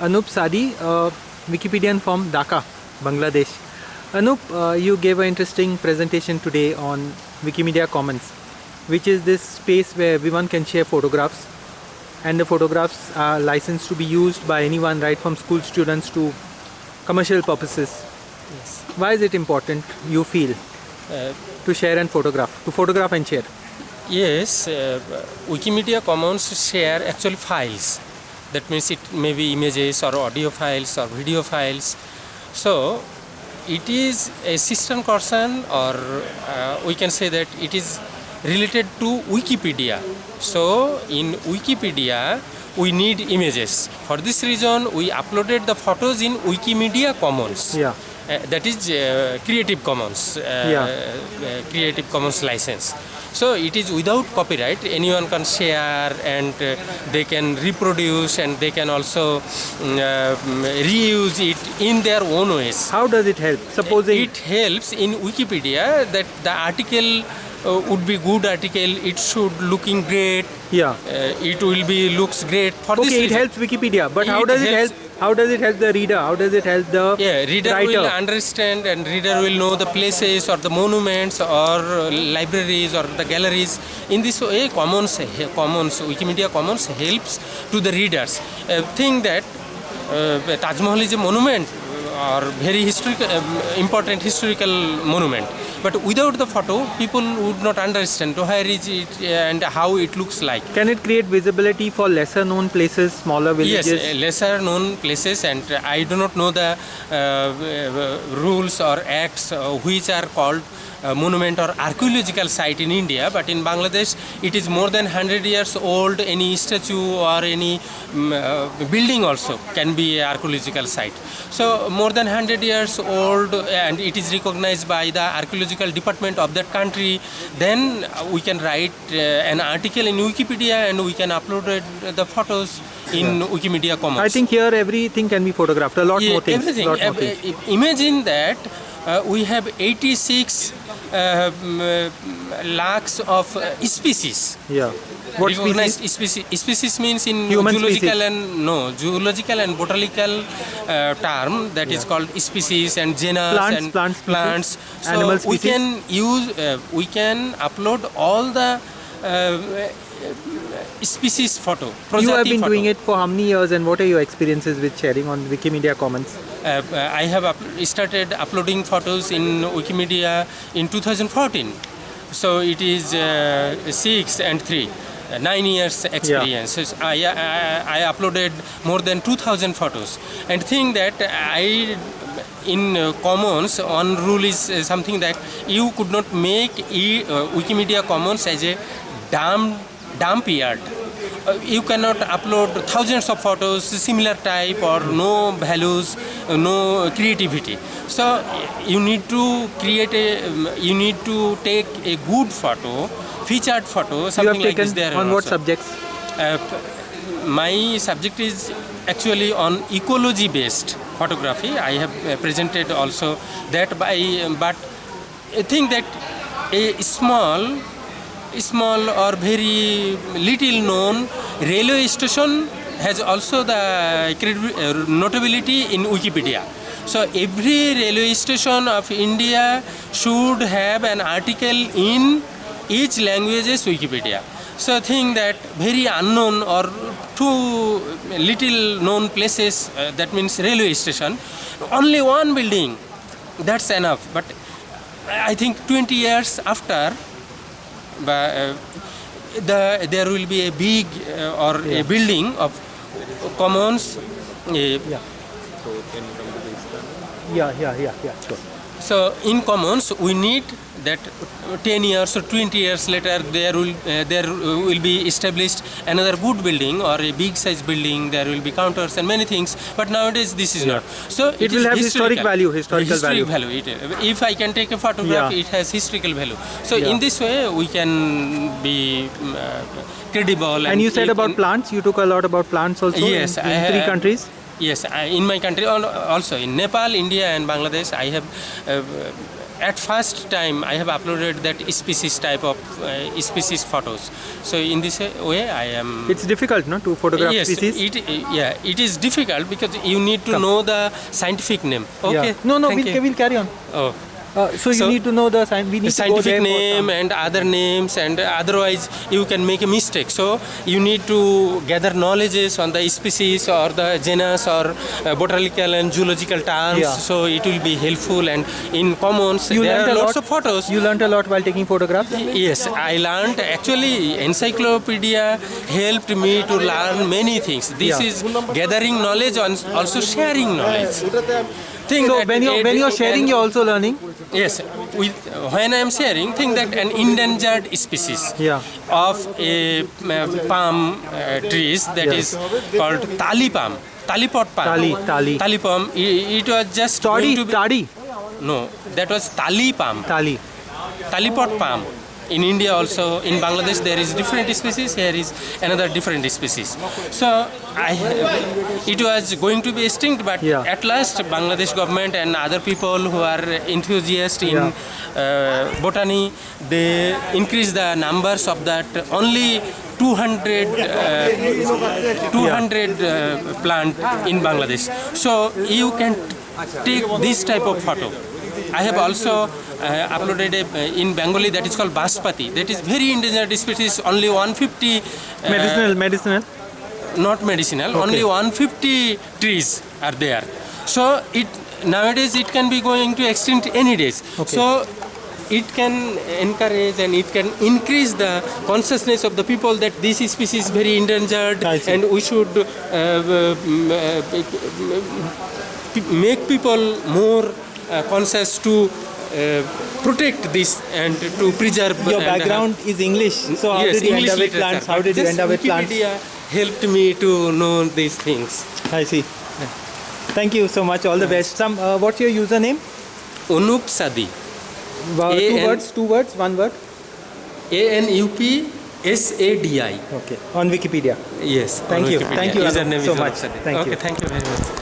Anup Sadi, a Wikipedian from Dhaka, Bangladesh. Anup, uh, you gave an interesting presentation today on Wikimedia Commons, which is this space where everyone can share photographs, and the photographs are licensed to be used by anyone, right from school students to commercial purposes. Yes. Why is it important, you feel, Uh, to share and photograph, to photograph and share? yes, uh, Wikimedia Commons share actually files. That means it may be images or audio files or video files. So it is a system person or uh, we can say that it is related to Wikipedia. So in Wikipedia we need images. For this reason we uploaded the photos in Wikimedia Commons. Yeah. Uh, that is uh, Creative Commons, uh, Yeah. uh, Creative Commons license. So it is without copyright. Anyone can share and uh, they can reproduce and they can also mm, uh, reuse it in their own ways. How does it help? Supposing It helps in Wikipedia that the article uh, would be good article. It should looking great. yeah. Uh, it will be looks great for this Okay, it reason. helps Wikipedia, but how does it help? How does it help the reader? How does it help the Yeah, reader writer? will understand and reader will know the places or the monuments or uh, libraries or the galleries. In this way, Commons, Commons, Wikimedia Commons helps to the readers. Uh, think that uh, Taj Mahal is a monument or very historical, um, important historical monument. But without the photo, people would not understand where is it and how it looks like. Can it create visibility for lesser known places, smaller villages? uh, lesser known places, and uh, I do not know the uh, uh, rules or acts uh, which are called uh, monument or archaeological site in India, but in Bangladesh it is more than 100 years old. Any statue or any um, uh, building also can be archaeological site. So more than 100 years old, and it is recognized by the archaeological department of that country. Then uh, we can write uh, an article in Wikipedia and we can upload the photos in Wikimedia Commons. I think here everything can be photographed. A lot Yeah, more things. everything. Lot more things. uh, imagine that uh, we have 86 uh, mm, uh, lakhs of uh, species. Yeah. What recognized species? species? Species means in Human zoological species. and no zoological and botanical uh, term that is called species and genus Plants, and plant species, plants. So animal we can use uh, we can upload all the uh, species photo. You have been photo. doing it for how many years and what are your experiences with sharing on Wikimedia Commons? Uh, I have up- started uploading photos in Wikimedia in 2014. So it is uh, six and three, uh, nine years experience. So I, I, I uploaded more than 2,000 photos. And think that I, in uh, Commons, one rule is uh, something that you could not make e, uh, Wikimedia Commons as a dump, dump yard. Uh, you cannot upload thousands of photos similar type or no values uh, no creativity so you need to create a um, you need to take a good photo featured photo You have something like this there on what also. subjects? Uh, my subject is actually on ecology based photography i have uh, presented also that by but i think that a small small or very little known railway station has also the uh, notability in wikipedia so every railway station of india should have an article in each languages wikipedia so i think that very unknown or too little known places uh, that means railway station only one building that's enough but i think 20 years after but, uh, the, there will be a big uh, or a building of commons uh, Yeah, yeah, yeah, yeah. Sure. So in commons we need that 10 years or 20 years later there will uh, there will be established another good building or a big size building there will be counters and many things but nowadays this is not so It will is have historic value, historical Historic value. It, if I can take a photograph Yeah. it has historical value so Yeah. in this way we can be um, uh, credible And you said it- about plants. You took a lot about plants also Yes, in, I in three countries. Yes, I, in my country also in Nepal, India, and Bangladesh, I have uh, at first time I have uploaded that species type of uh, species photos. So in this way I am. It's difficult, no, to photograph yes, species. it yeah it is difficult because you need to Come. know the scientific name. Okay. Yeah. No, no, thank we'll, you. we'll carry on. Oh. Uh, so you need to know the. We need scientific name and other names and otherwise you can make a mistake so you need to gather knowledges on the species or the genus or uh, botanical and zoological terms Yeah. so it will be helpful and in commons You there are a lots lot. of photos You learned a lot while taking photographs. yes i learned actually encyclopedia helped me to learn many things this Yeah. is gathering knowledge and also sharing knowledge Think So when it- when you're sharing, you're also learning. Yes, with, when I am sharing, think that an endangered species Yeah. of a uh, palm uh, trees that Yeah. is called tali palm, talipot palm. Tali, tali. Tali palm. It, it was just to tadi, no, that was tali palm, tali. talipot palm. In India also, in Bangladesh there is different species. Here is another different species. So I, it was going to be extinct, but Yeah. at last Bangladesh government and other people who are enthusiasts in Yeah. uh, botany, they increase the numbers of that only 200 uh, 200 uh, plant in Bangladesh. So you can take this type of photo. I have also uh, uploaded a, uh, in Bengali that is called Baspati. That is very endangered species. Only 150 uh, Medicinal, medicinal. not medicinal only 150 trees are there so it nowadays it can be going to extinct any days Okay. so it can encourage and it can increase the consciousness of the people that this species is very endangered and we should uh, uh, make people more conscious to uh, protect this and to preserve Your have- background is English. So how yes, did you English end up with plants? How did you end up with plants? Wikipedia helped me to know these things. I see. Thank you so much. All the best. Some. Uh, what's your username? Anup Sadi. Uh, two words. Two words. One word. A N U P S A D I. Okay. On Wikipedia. Yes. Thank you. Wikipedia. Thank you, Anup, so much. Sadi. Thank okay, you. Thank you very much.